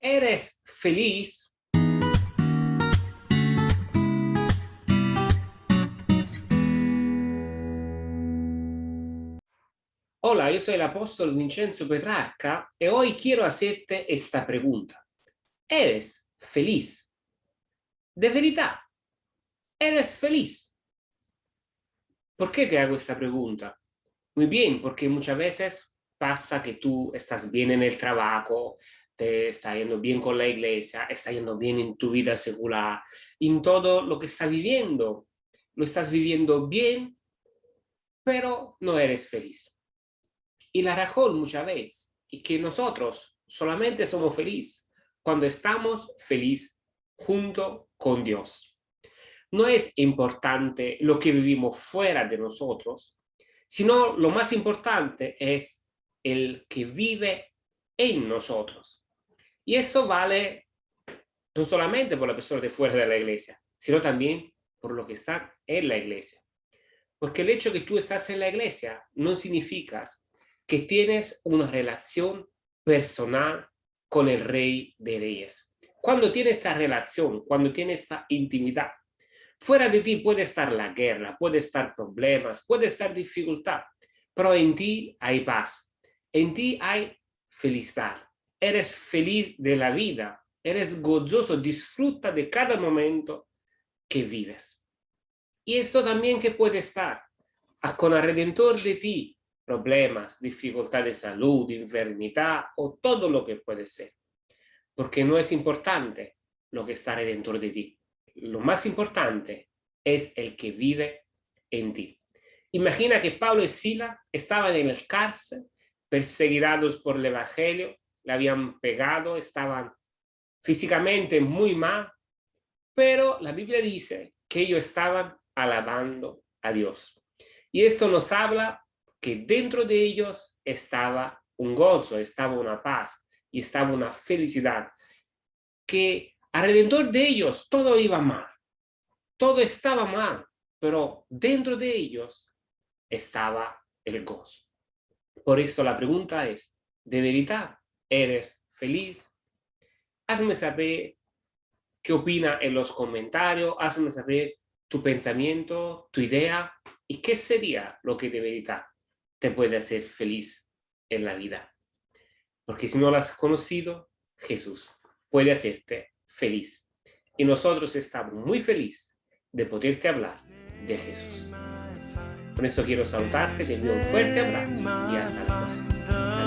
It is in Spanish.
¿Eres feliz? Hola, yo soy el apóstol Vincenzo Petrarca y hoy quiero hacerte esta pregunta. ¿Eres feliz? De verdad, ¿eres feliz? ¿Por qué te hago esta pregunta? Muy bien, porque muchas veces pasa que tú estás bien en el trabajo, te está yendo bien con la iglesia, está yendo bien en tu vida secular, en todo lo que estás viviendo. Lo estás viviendo bien, pero no eres feliz. Y la razón muchas veces es que nosotros solamente somos felices cuando estamos felices junto con Dios. No es importante lo que vivimos fuera de nosotros, sino lo más importante es el que vive en nosotros. Y eso vale no solamente por la persona de fuera de la iglesia, sino también por lo que está en la iglesia. Porque el hecho de que tú estás en la iglesia no significa que tienes una relación personal con el Rey de Reyes. Cuando tienes esa relación, cuando tienes esta intimidad, fuera de ti puede estar la guerra, puede estar problemas, puede estar dificultad, pero en ti hay paz, en ti hay felicidad, eres feliz de la vida, eres gozoso, disfruta de cada momento que vives. Y esto también que puede estar con el Redentor de ti, problemas, dificultad de salud, enfermedad o todo lo que puede ser. Porque no es importante lo que está Redentor de ti. Lo más importante es el que vive en ti. Imagina que Pablo y Sila estaban en el cárcel, perseguidos por el Evangelio, le habían pegado, estaban físicamente muy mal, pero la Biblia dice que ellos estaban alabando a Dios. Y esto nos habla que dentro de ellos estaba un gozo, estaba una paz y estaba una felicidad, que alrededor de ellos todo iba mal, todo estaba mal, pero dentro de ellos estaba el gozo. Por esto la pregunta es, ¿de verdad eres feliz. Hazme saber qué opina en los comentarios, hazme saber tu pensamiento, tu idea y qué sería lo que de verdad te puede hacer feliz en la vida. Porque si no lo has conocido, Jesús puede hacerte feliz. Y nosotros estamos muy felices de poderte hablar de Jesús. Con eso quiero saludarte, te envío un fuerte abrazo y hasta la próxima.